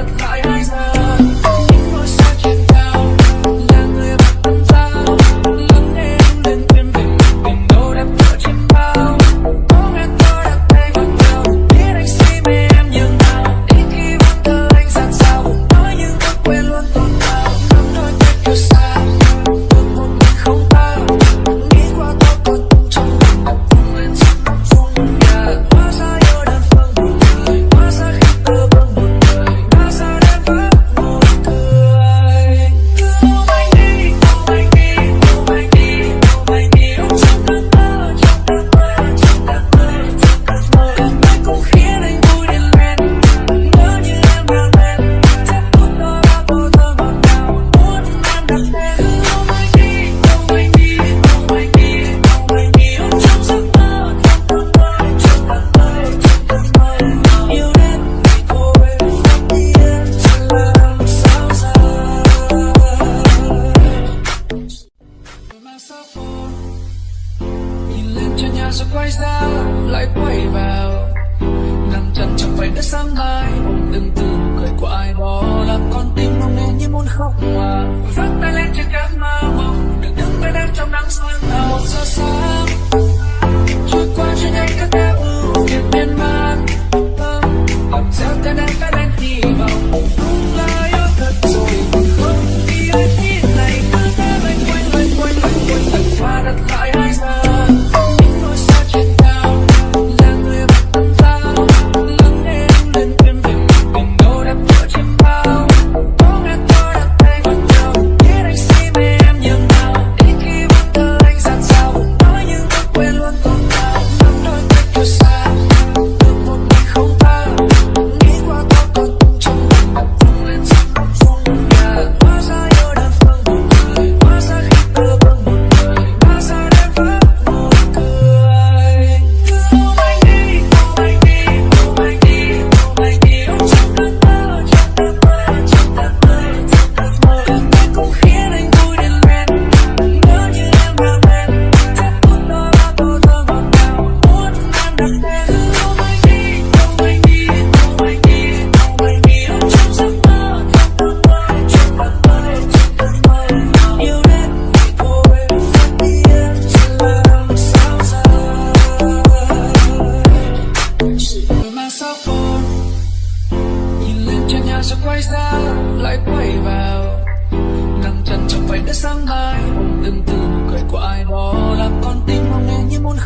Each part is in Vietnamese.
apart cho nhà rồi quay ra, lại quay vào. Nằm chân trong vảy đất sáng mai, đừng từ cười của ai đó làm con tim mong nên như muốn khóc mà. Vắt tay lên trên cánh mơ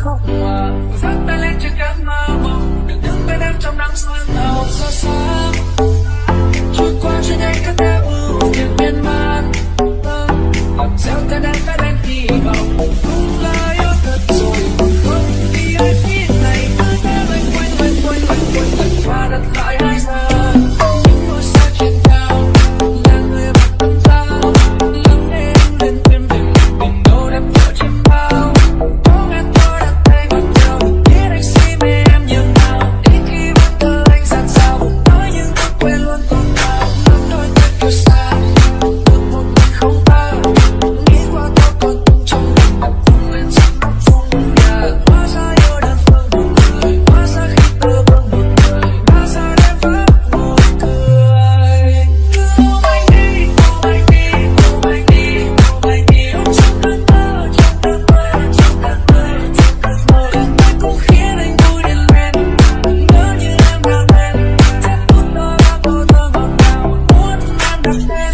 は Gracias.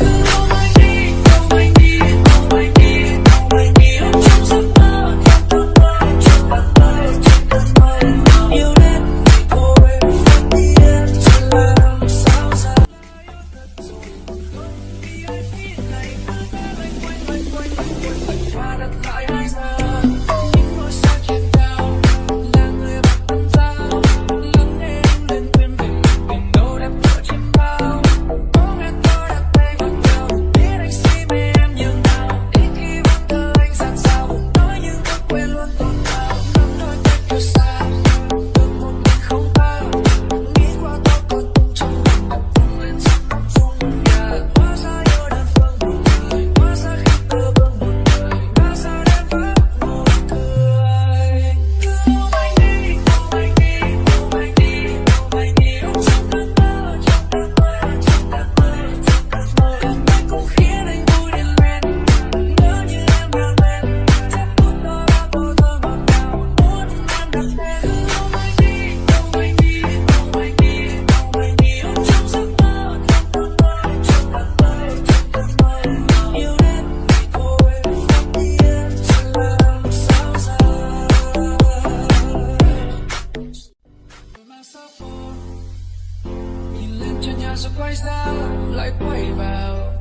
rồi quay ra lại quay vào?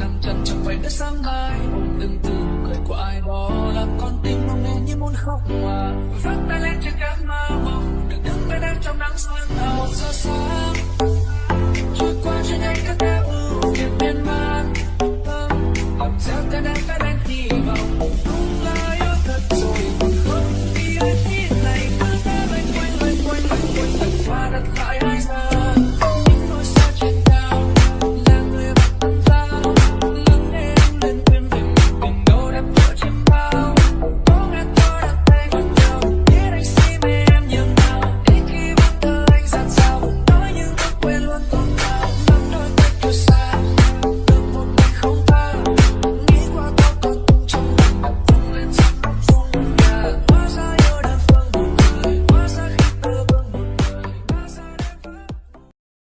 Nằm chân chẳng phải đất sáng mai từng từ cười của ai đó làm con tim mong nghe như muốn khóc hòa vắt tay lên trên cánh